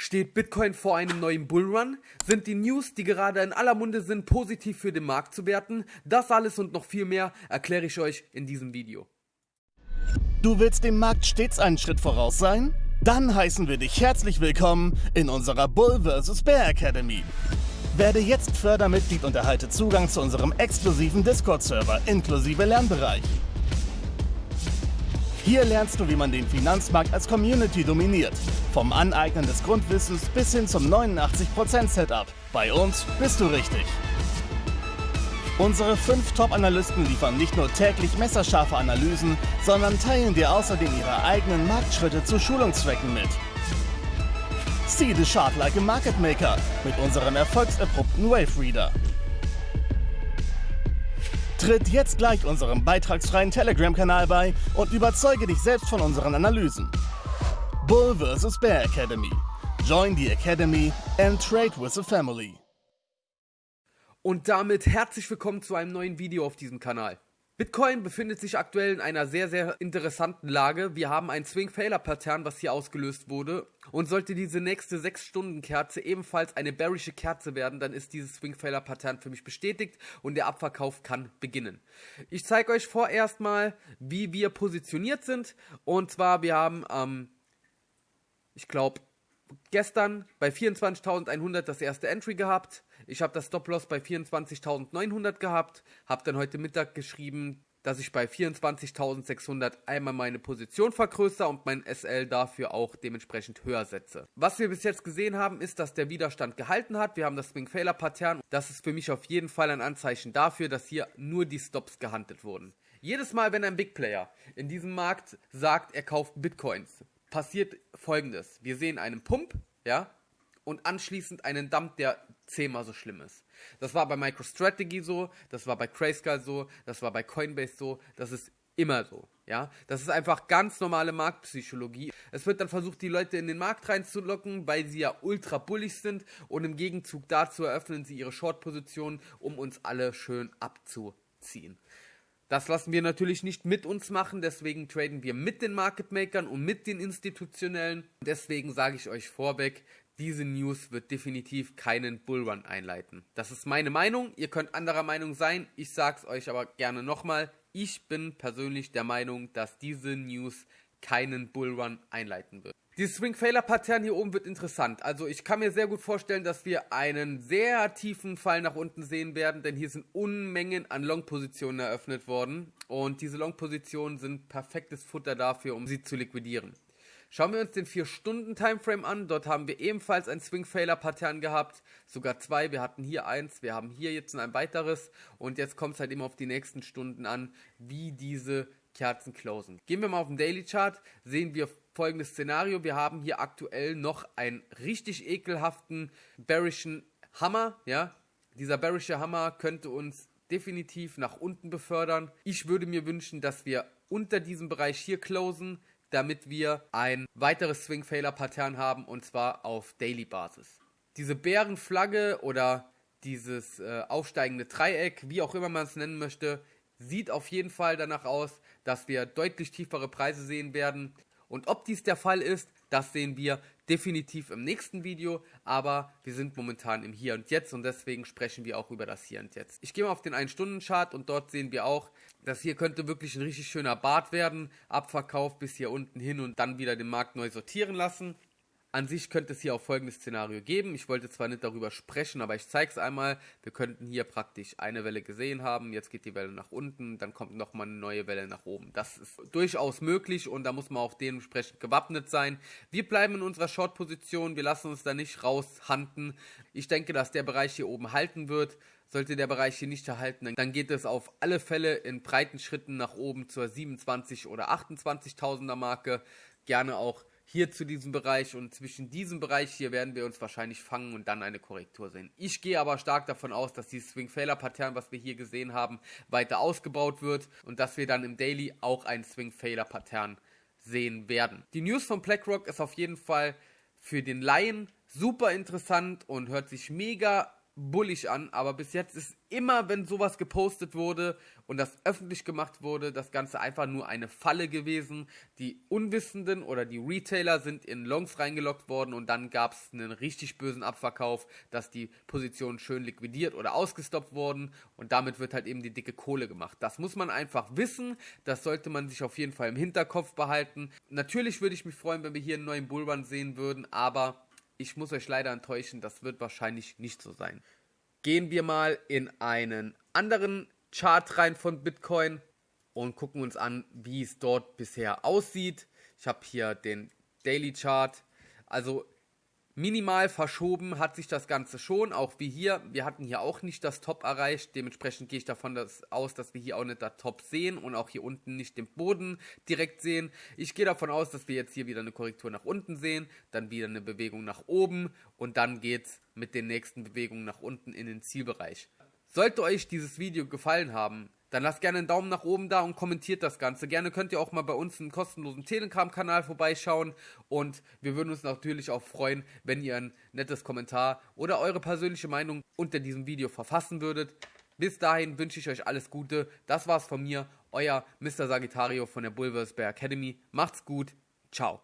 Steht Bitcoin vor einem neuen Bullrun? Sind die News, die gerade in aller Munde sind, positiv für den Markt zu werten? Das alles und noch viel mehr erkläre ich euch in diesem Video. Du willst dem Markt stets einen Schritt voraus sein? Dann heißen wir dich herzlich willkommen in unserer Bull vs. Bear Academy. Werde jetzt Fördermitglied und erhalte Zugang zu unserem exklusiven Discord-Server inklusive Lernbereich. Hier lernst du, wie man den Finanzmarkt als Community dominiert. Vom Aneignen des Grundwissens bis hin zum 89% Setup. Bei uns bist du richtig. Unsere fünf Top-Analysten liefern nicht nur täglich messerscharfe Analysen, sondern teilen dir außerdem ihre eigenen Marktschritte zu Schulungszwecken mit. See the chart like a market maker mit unserem erfolgserprobten Wave Reader. Tritt jetzt gleich unserem beitragsfreien Telegram-Kanal bei und überzeuge dich selbst von unseren Analysen. Bull vs. Bear Academy. Join the Academy and trade with the family. Und damit herzlich willkommen zu einem neuen Video auf diesem Kanal. Bitcoin befindet sich aktuell in einer sehr, sehr interessanten Lage. Wir haben ein Swing-Failure-Pattern, was hier ausgelöst wurde. Und sollte diese nächste 6-Stunden-Kerze ebenfalls eine bearische Kerze werden, dann ist dieses Swing-Failure-Pattern für mich bestätigt und der Abverkauf kann beginnen. Ich zeige euch vorerst mal, wie wir positioniert sind. Und zwar, wir haben, ähm, ich glaube, gestern bei 24.100 das erste Entry gehabt. Ich habe das Stop-Loss bei 24.900 gehabt. Habe dann heute Mittag geschrieben, dass ich bei 24.600 einmal meine Position vergrößere und mein SL dafür auch dementsprechend höher setze. Was wir bis jetzt gesehen haben, ist, dass der Widerstand gehalten hat. Wir haben das Swing Failure Pattern. Das ist für mich auf jeden Fall ein Anzeichen dafür, dass hier nur die Stops gehandelt wurden. Jedes Mal, wenn ein Big Player in diesem Markt sagt, er kauft Bitcoins, passiert folgendes. Wir sehen einen Pump, ja, und anschließend einen Dump, der zehnmal so schlimm ist. Das war bei MicroStrategy so, das war bei Grayscale so, das war bei Coinbase so, das ist immer so, ja. Das ist einfach ganz normale Marktpsychologie. Es wird dann versucht, die Leute in den Markt reinzulocken, weil sie ja ultra bullig sind und im Gegenzug dazu eröffnen sie ihre Short-Positionen, um uns alle schön abzuziehen. Das lassen wir natürlich nicht mit uns machen, deswegen traden wir mit den Market Makern und mit den Institutionellen. Deswegen sage ich euch vorweg, diese News wird definitiv keinen Bullrun einleiten. Das ist meine Meinung, ihr könnt anderer Meinung sein, ich sage es euch aber gerne nochmal. Ich bin persönlich der Meinung, dass diese News keinen Bullrun einleiten wird. Dieses Swing Failure Pattern hier oben wird interessant. Also ich kann mir sehr gut vorstellen, dass wir einen sehr tiefen Fall nach unten sehen werden, denn hier sind Unmengen an Long Positionen eröffnet worden und diese Long Positionen sind perfektes Futter dafür, um sie zu liquidieren. Schauen wir uns den 4-Stunden-Timeframe an. Dort haben wir ebenfalls ein Swing-Failure-Pattern gehabt. Sogar zwei. Wir hatten hier eins, wir haben hier jetzt ein weiteres. Und jetzt kommt es halt immer auf die nächsten Stunden an, wie diese Kerzen closen. Gehen wir mal auf den Daily Chart, sehen wir folgendes Szenario. Wir haben hier aktuell noch einen richtig ekelhaften bearischen Hammer, ja. Dieser bearische Hammer könnte uns definitiv nach unten befördern. Ich würde mir wünschen, dass wir unter diesem Bereich hier closen, damit wir ein weiteres Swing Failure Pattern haben und zwar auf Daily Basis. Diese Bärenflagge oder dieses äh, aufsteigende Dreieck, wie auch immer man es nennen möchte, sieht auf jeden Fall danach aus, dass wir deutlich tiefere Preise sehen werden. Und ob dies der Fall ist, das sehen wir definitiv im nächsten Video, aber wir sind momentan im Hier und Jetzt und deswegen sprechen wir auch über das Hier und Jetzt. Ich gehe mal auf den 1-Stunden-Chart und dort sehen wir auch, dass hier könnte wirklich ein richtig schöner Bart werden, Abverkauf bis hier unten hin und dann wieder den Markt neu sortieren lassen. An sich könnte es hier auch folgendes Szenario geben. Ich wollte zwar nicht darüber sprechen, aber ich zeige es einmal. Wir könnten hier praktisch eine Welle gesehen haben. Jetzt geht die Welle nach unten, dann kommt nochmal eine neue Welle nach oben. Das ist durchaus möglich und da muss man auch dementsprechend gewappnet sein. Wir bleiben in unserer Short-Position. Wir lassen uns da nicht raushanden. Ich denke, dass der Bereich hier oben halten wird. Sollte der Bereich hier nicht erhalten, dann geht es auf alle Fälle in breiten Schritten nach oben zur 27 oder 28.000er Marke. Gerne auch hier zu diesem Bereich und zwischen diesem Bereich hier werden wir uns wahrscheinlich fangen und dann eine Korrektur sehen. Ich gehe aber stark davon aus, dass dieses Swing Failure Pattern, was wir hier gesehen haben, weiter ausgebaut wird und dass wir dann im Daily auch ein Swing Failure Pattern sehen werden. Die News von BlackRock ist auf jeden Fall für den Laien super interessant und hört sich mega bullig an, aber bis jetzt ist immer, wenn sowas gepostet wurde und das öffentlich gemacht wurde, das Ganze einfach nur eine Falle gewesen. Die Unwissenden oder die Retailer sind in Longs reingelockt worden und dann gab es einen richtig bösen Abverkauf, dass die Positionen schön liquidiert oder ausgestoppt wurden und damit wird halt eben die dicke Kohle gemacht. Das muss man einfach wissen, das sollte man sich auf jeden Fall im Hinterkopf behalten. Natürlich würde ich mich freuen, wenn wir hier einen neuen Bullrun sehen würden, aber ich muss euch leider enttäuschen, das wird wahrscheinlich nicht so sein. Gehen wir mal in einen anderen Chart rein von Bitcoin und gucken uns an, wie es dort bisher aussieht. Ich habe hier den Daily Chart. Also Minimal verschoben hat sich das Ganze schon, auch wie hier. Wir hatten hier auch nicht das Top erreicht. Dementsprechend gehe ich davon dass, aus, dass wir hier auch nicht das Top sehen und auch hier unten nicht den Boden direkt sehen. Ich gehe davon aus, dass wir jetzt hier wieder eine Korrektur nach unten sehen, dann wieder eine Bewegung nach oben und dann geht es mit den nächsten Bewegungen nach unten in den Zielbereich. Sollte euch dieses Video gefallen haben, dann lasst gerne einen Daumen nach oben da und kommentiert das Ganze. Gerne könnt ihr auch mal bei uns einen kostenlosen Telegram-Kanal vorbeischauen und wir würden uns natürlich auch freuen, wenn ihr ein nettes Kommentar oder eure persönliche Meinung unter diesem Video verfassen würdet. Bis dahin wünsche ich euch alles Gute. Das war's von mir, euer Mr. Sagittario von der Bulversberg Academy. Macht's gut. Ciao.